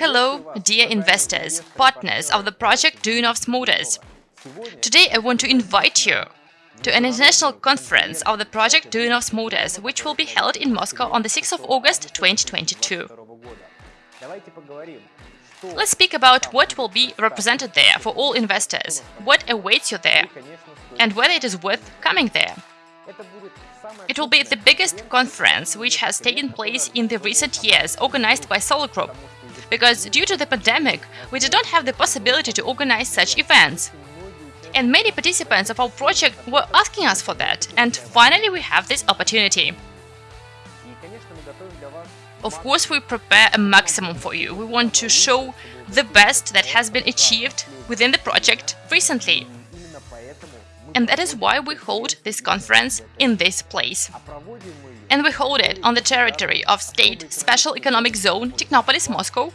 Hello, dear investors, partners of the project Duyunov's Motors. Today I want to invite you to an international conference of the project Duyunov's Motors, which will be held in Moscow on the 6th of August 2022. Let's speak about what will be represented there for all investors, what awaits you there, and whether it is worth coming there. It will be the biggest conference which has taken place in the recent years, organized by Solar Group, because due to the pandemic, we did not have the possibility to organize such events. And many participants of our project were asking us for that, and finally we have this opportunity. Of course, we prepare a maximum for you. We want to show the best that has been achieved within the project recently. And that is why we hold this conference in this place. And we hold it on the territory of State Special Economic Zone Technopolis Moscow.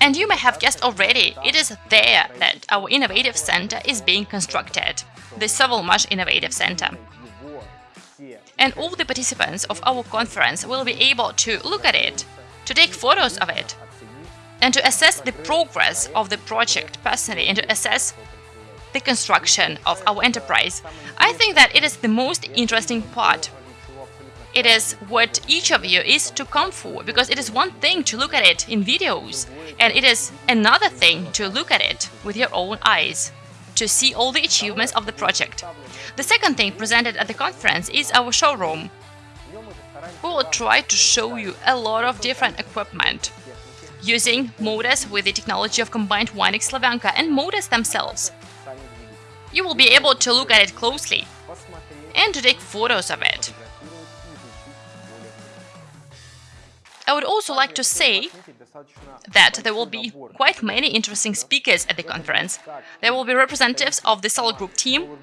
And you may have guessed already, it is there that our innovative center is being constructed, the Sovelmash Innovative Center. And all the participants of our conference will be able to look at it, to take photos of it, and to assess the progress of the project personally and to assess the construction of our enterprise. I think that it is the most interesting part. It is what each of you is to come for, because it is one thing to look at it in videos, and it is another thing to look at it with your own eyes, to see all the achievements of the project. The second thing presented at the conference is our showroom. We will try to show you a lot of different equipment, using motors with the technology of combined windings Slavyanka and motors themselves you will be able to look at it closely and to take photos of it. I would also like to say that there will be quite many interesting speakers at the conference. There will be representatives of the Solar Group team,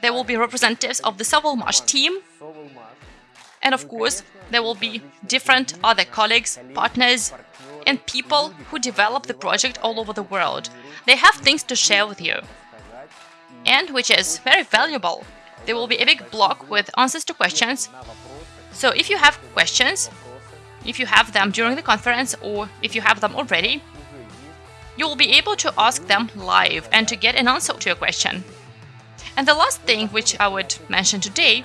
there will be representatives of the Sovelmash team, and of course, there will be different other colleagues, partners, and people who develop the project all over the world. They have things to share with you and which is very valuable. There will be a big block with answers to questions. So if you have questions, if you have them during the conference or if you have them already, you will be able to ask them live and to get an answer to your question. And the last thing which I would mention today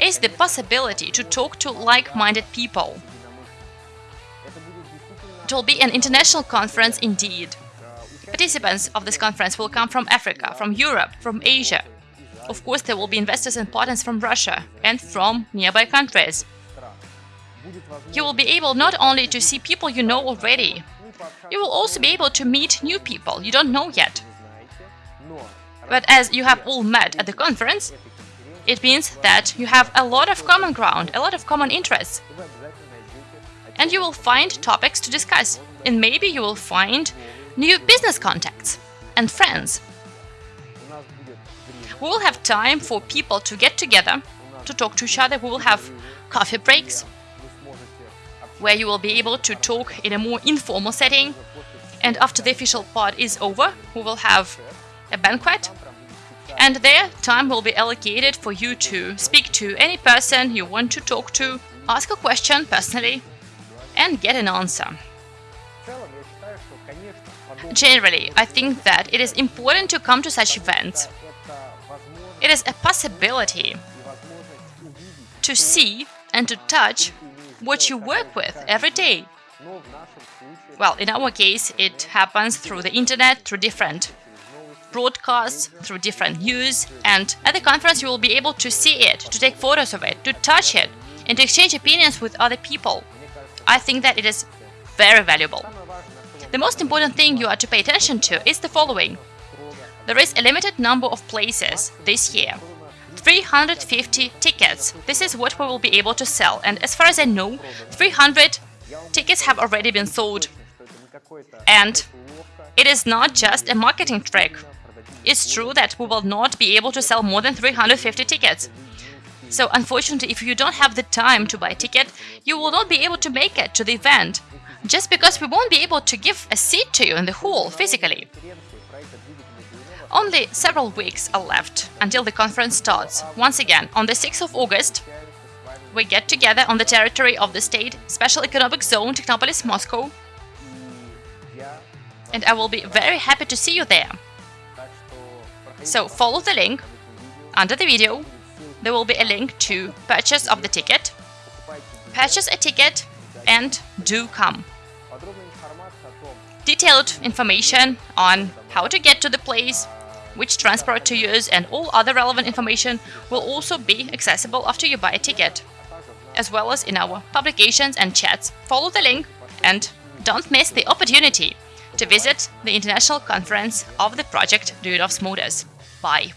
is the possibility to talk to like-minded people. It will be an international conference indeed. Participants of this conference will come from Africa, from Europe, from Asia. Of course, there will be investors and partners from Russia and from nearby countries. You will be able not only to see people you know already, you will also be able to meet new people you don't know yet. But as you have all met at the conference, it means that you have a lot of common ground, a lot of common interests. And you will find topics to discuss, and maybe you will find new business contacts and friends. We will have time for people to get together, to talk to each other. We will have coffee breaks, where you will be able to talk in a more informal setting. And after the official part is over, we will have a banquet. And there, time will be allocated for you to speak to any person you want to talk to, ask a question personally, and get an answer. Generally, I think that it is important to come to such events. It is a possibility to see and to touch what you work with every day. Well, in our case, it happens through the internet, through different broadcasts, through different news, and at the conference you will be able to see it, to take photos of it, to touch it, and to exchange opinions with other people. I think that it is very valuable. The most important thing you are to pay attention to is the following. There is a limited number of places this year. 350 tickets. This is what we will be able to sell. And as far as I know, 300 tickets have already been sold. And it is not just a marketing trick. It's true that we will not be able to sell more than 350 tickets. So unfortunately, if you don't have the time to buy a ticket, you will not be able to make it to the event just because we won't be able to give a seat to you in the hall physically. Only several weeks are left until the conference starts. Once again, on the 6th of August, we get together on the territory of the State Special Economic Zone Technopolis Moscow. and I will be very happy to see you there. So follow the link under the video. There will be a link to purchase of the ticket. Purchase a ticket and do come. Detailed information on how to get to the place, which transport to use and all other relevant information will also be accessible after you buy a ticket, as well as in our publications and chats. Follow the link and don't miss the opportunity to visit the international conference of the project Duyunov's Motors. Bye.